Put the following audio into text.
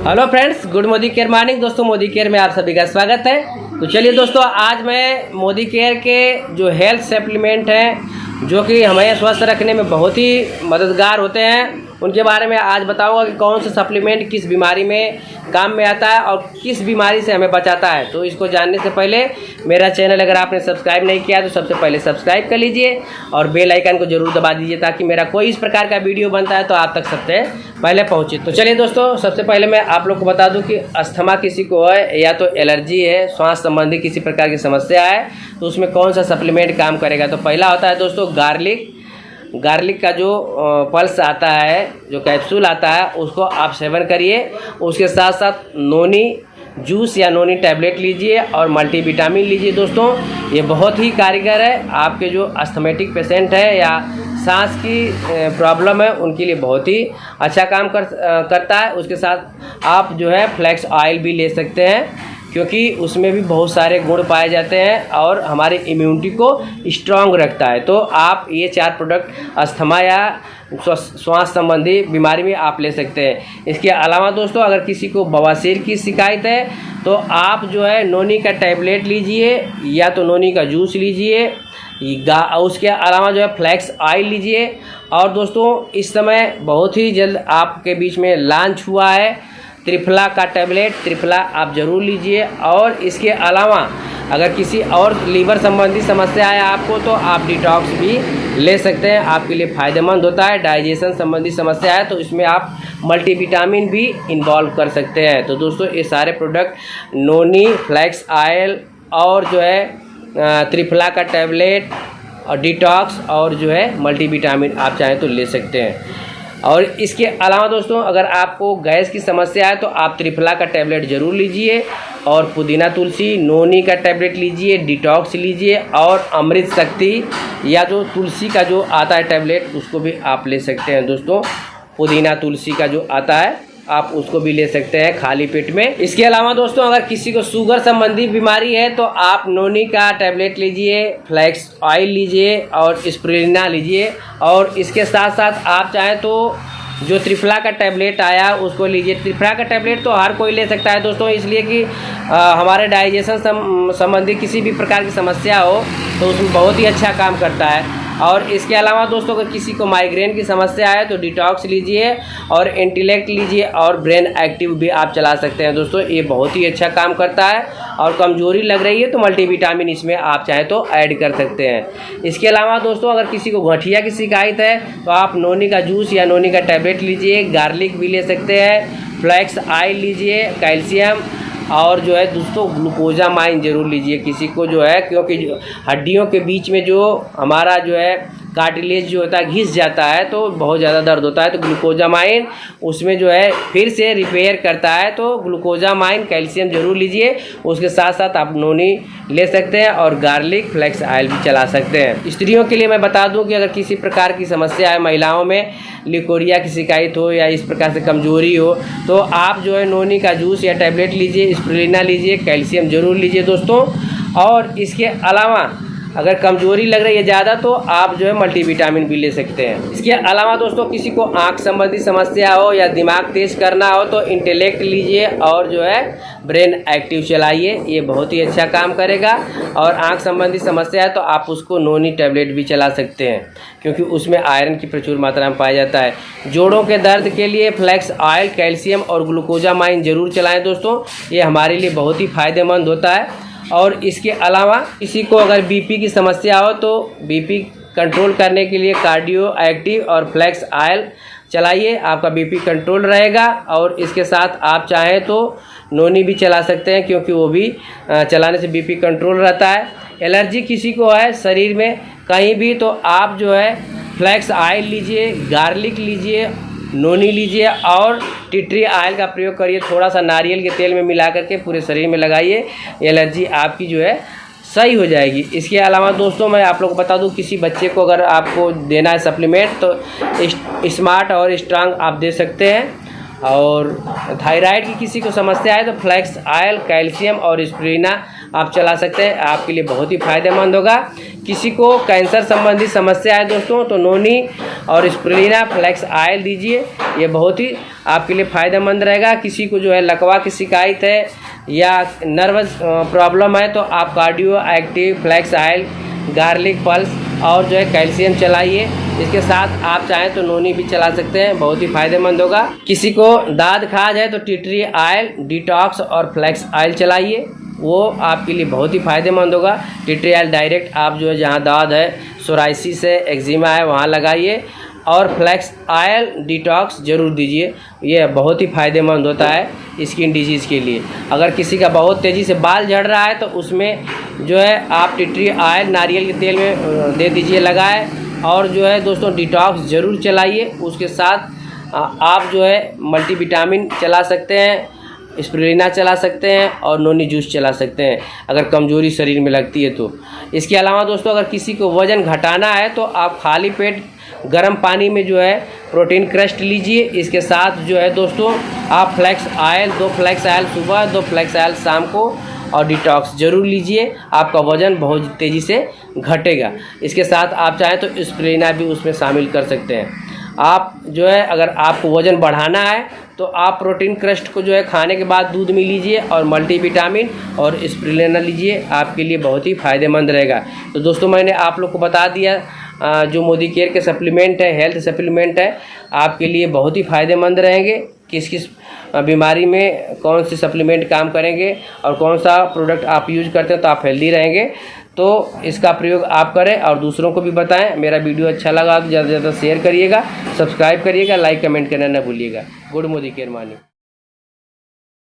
Hello friends, good Modicare morning. दोस्तों, Modi care में आप सभी का स्वागत है। तो चलिए दोस्तों, आज मैं मोदी केयर के जो हेल्थ सप्लीमेंट हैं, जो कि हमें स्वस्थ रखने में बहुत ही मददगार होते हैं उनके बारे में आज बताऊँगा कि कौन सा सप्लीमेंट किस बीमारी में काम में आता है और किस बीमारी से हमें बचाता है। तो इसको जानने से पहले मेरा चैनल अगर आपने सब्सक्राइब नहीं किया तो सबसे पहले सब्सक्राइब कर लीजिए और बेल आइकन को ज़रूर दबा दीजिए ताकि मेरा कोई इस प्रकार का वीडियो बनता है तो आप तक सबसे पहले पहुँचे। तो चलिए दोस्तों, सबसे पहले मैं आप लोग को बता दूँ कि अस्थमा किसी को है या तो एलर्जी है श्वास संबंधी किसी प्रकार की समस्या है तो उसमें कौन सा सप्लीमेंट काम करेगा? तो पहला होता है दोस्तों गार्लिक गार्लिक का जो पल्स आता है, जो कैप्सूल आता है, उसको आप सेवन करिए। उसके साथ साथ नोनी जूस या नोनी टैबलेट लीजिए और मल्टीविटामिन लीजिए दोस्तों। ये बहुत ही कारीगर है। आपके जो अस्थमेटिक पेशेंट है या सांस की प्रॉब्लम है, उनके लिए बहुत ही अच्छा काम कर करता है। उसके साथ आप जो है फ्लैक्स ऑयल भी ले सकते हैं। क्योंकि उसमें भी बहुत सारे गुण पाए जाते हैं और हमारे इम्यूनिटी को स्ट्रांग रखता है। तो आप ये चार प्रोडक्ट अस्थमा या श्वास संबंधी बीमारी में आप ले सकते हैं। इसके अलावा दोस्तों, अगर किसी को बवासीर की शिकायत है तो आप जो है नोनी का टैबलेट लीजिए या तो नोनी का जूस लीजिए उसके अलावा जो है फ्लैक्स ऑयल लीजिए। और दोस्तों, इस समय बहुत ही जल्द आपके बीच में लॉन्च हुआ है। त्रिफला का टैबलेट त्रिफला आप ज़रूर लीजिए। और इसके अलावा, अगर किसी और लीवर संबंधी समस्या है आपको तो आप डिटॉक्स भी ले सकते हैं। आपके लिए फ़ायदेमंद होता है डाइजेशन संबंधी समस्या है तो इसमें आप मल्टीविटामिन भी इन्वॉल्व कर सकते हैं। तो दोस्तों, ये सारे प्रोडक्ट नोनी फ्लैक्स आयल और जो है त्रिफला का टैबलेट और डिटॉक्स और जो है मल्टीविटामिन आप चाहें तो ले सकते हैं। और इसके अलावा दोस्तों, अगर आपको गैस की समस्या है तो आप त्रिफला का टैबलेट ज़रूर लीजिए और पुदीना तुलसी, नोनी का टैबलेट लीजिए, डिटॉक्स लीजिए और अमृत शक्ति या जो तुलसी का जो आता है टैबलेट, उसको भी आप ले सकते हैं दोस्तों। पुदीना तुलसी का जो आता है आप उसको भी ले सकते हैं खाली पेट में। इसके अलावा दोस्तों अगर किसी को शुगर संबंधी बीमारी है तो आप नोनी का टैबलेट लीजिए फ्लैक्स ऑयल लीजिए और स्प्रिलिना लीजिए। और इसके साथ साथ आप चाहें तो जो त्रिफला का टैबलेट आया उसको लीजिए। त्रिफला का टैबलेट तो हर कोई ले सकता है दोस्तों इसलिए कि आ, हमारे डाइजेशन संबंधी किसी भी प्रकार की समस्या हो तो उसमें बहुत ही अच्छा काम करता है। और इसके अलावा दोस्तों, अगर किसी को माइग्रेन की समस्या है तो डिटॉक्स लीजिए और इंटेलेक्ट लीजिए और ब्रेन एक्टिव भी आप चला सकते हैं। दोस्तों, ये बहुत ही अच्छा काम करता है और कमज़ोरी लग रही है तो मल्टीविटामिन इसमें आप चाहें तो ऐड कर सकते हैं। इसके अलावा दोस्तों, अगर किसी को गठिया की शिकायत है तो आप नोनी का जूस या नोनी का टैबलेट लीजिए गार्लिक भी ले सकते हैं फ्लैक्स आयल लीजिए कैल्शियम और जो है दोस्तों ग्लूकोजा माइन ज़रूर लीजिए किसी को जो है, क्योंकि हड्डियों के बीच में जो हमारा जो है कार्टिलेज जो होता है, घिस जाता है तो बहुत ज़्यादा दर्द होता है तो ग्लूकोजामाइन उसमें जो है फिर से रिपेयर करता है तो ग्लूकोजामाइन, कैल्शियम ज़रूर लीजिए, उसके साथ साथ आप नोनी ले सकते हैं और गार्लिक फ्लैक्स ऑयल भी चला सकते हैं। स्त्रियों के लिए मैं बता दूँ कि अगर किसी प्रकार की समस्या है, महिलाओं में लिकोरिया की शिकायत हो या इस प्रकार से कमज़ोरी हो तो आप जो है नोनी का जूस या टैबलेट लीजिए स्प्रिलिना लीजिए, कैल्शियम ज़रूर लीजिए दोस्तों। और इसके अलावा अगर कमज़ोरी लग रही है ज़्यादा तो आप जो है मल्टीविटामिन भी ले सकते हैं। इसके अलावा दोस्तों, किसी को आँख संबंधी समस्या हो या दिमाग तेज करना हो तो इंटेलेक्ट लीजिए और जो है ब्रेन एक्टिव चलाइए। ये बहुत ही अच्छा काम करेगा। और आँख संबंधी समस्या है तो आप उसको नोनी टैबलेट भी चला सकते हैं, क्योंकि उसमें आयरन की प्रचुर मात्रा में पाया जाता है। जोड़ों के दर्द के लिए फ्लैक्स ऑयल कैल्शियम और ग्लूकोजामाइन ज़रूर चलाएँ दोस्तों। ये हमारे लिए बहुत ही फ़ायदेमंद होता है। और इसके अलावा किसी को अगर बीपी की समस्या हो तो बीपी कंट्रोल करने के लिए कार्डियो एक्टिव और फ्लैक्स आयल चलाइए। आपका बीपी कंट्रोल रहेगा और इसके साथ आप चाहें तो नोनी भी चला सकते हैं क्योंकि वो भी चलाने से बीपी कंट्रोल रहता है। एलर्जी किसी को है शरीर में कहीं भी तो आप जो है फ्लैक्स आयल लीजिए गार्लिक लीजिए नोनी लीजिए और टिटरी ऑयल का प्रयोग करिए। थोड़ा सा नारियल के तेल में मिला करके पूरे शरीर में लगाइए। एलर्जी आपकी जो है सही हो जाएगी। इसके अलावा दोस्तों, मैं आप लोग को बता दूँ, किसी बच्चे को अगर आपको देना है सप्लीमेंट तो स्मार्ट और स्ट्रांग आप दे सकते हैं। और थायराइड की किसी को समस्या है तो फ्लैक्स आयल कैल्शियम और स्प्रीना आप चला सकते हैं। आपके लिए बहुत ही फ़ायदेमंद होगा। किसी को कैंसर संबंधी समस्या है दोस्तों तो नोनी और स्प्रिलिना फ्लैक्स आयल दीजिए। ये बहुत ही आपके लिए फ़ायदेमंद रहेगा। किसी को जो है लकवा की शिकायत है या नर्वस प्रॉब्लम है तो आप cardio active flax oil, garlic pulse और जो है कैल्शियम चलाइए। इसके साथ आप चाहें तो नोनी भी चला सकते हैं। बहुत ही फ़ायदेमंद होगा। किसी को दाद खाज है तो टिटरी आयल, डिटॉक्स और फ्लैक्स आयल चलाइए। वो आपके लिए बहुत ही फ़ायदेमंद होगा। टिटरी आयल डायरेक्ट आप जो है, जहाँ दाद है सोराइसिस है एक्जिमा है, वहाँ लगाइए। और फ्लैक्स आयल डिटॉक्स ज़रूर दीजिए। ये बहुत ही फ़ायदेमंद होता है स्किन डिज़ीज़ के लिए। अगर किसी का बहुत तेज़ी से बाल झड़ रहा है तो उसमें जो है, आप टिटरी आयल नारियल के तेल में दे दीजिए, लगाए। और जो है, दोस्तों डिटॉक्स ज़रूर चलाइए। उसके साथ आप जो है मल्टीविटामिन चला सकते हैं। स्प्रिना चला सकते हैं और नोनी जूस चला सकते हैं, अगर कमज़ोरी शरीर में लगती है तो। इसके अलावा दोस्तों, अगर किसी को वज़न घटाना है तो आप खाली पेट गर्म पानी में जो है, प्रोटीन क्रस्ट लीजिए। इसके साथ जो है दोस्तों, आप फ्लैक्स आयल, दो फ्लैक्स आयल सुबह, दो फ्लैक्स आयल शाम को, और डिटॉक्स ज़रूर लीजिए। आपका वज़न बहुत तेज़ी से घटेगा। इसके साथ आप चाहें तो स्प्रेना भी उसमें शामिल कर सकते हैं। आप जो है, अगर आपको वज़न बढ़ाना है तो आप प्रोटीन क्रस्ट को जो है, खाने के बाद दूध में लीजिए और मल्टीविटामिन और स्प्रिलेना लीजिए, आपके लिए बहुत ही फ़ायदेमंद रहेगा। तो दोस्तों, मैंने आप लोग को बता दिया जो मोदी केयर के सप्लीमेंट है, हेल्थ सप्लीमेंट है, आपके लिए बहुत ही फ़ायदेमंद रहेंगे। किस किस बीमारी में कौन से सप्लीमेंट काम करेंगे और कौन सा प्रोडक्ट आप यूज़ करते हैं तो आप हेल्दी रहेंगे। तो इसका प्रयोग आप करें और दूसरों को भी बताएँ। मेरा वीडियो अच्छा लगा तो ज़्यादा से ज़्यादा शेयर करिएगा सब्सक्राइब करिएगा लाइक कमेंट करना ना भूलिएगा। गुड मोदी केयर मानी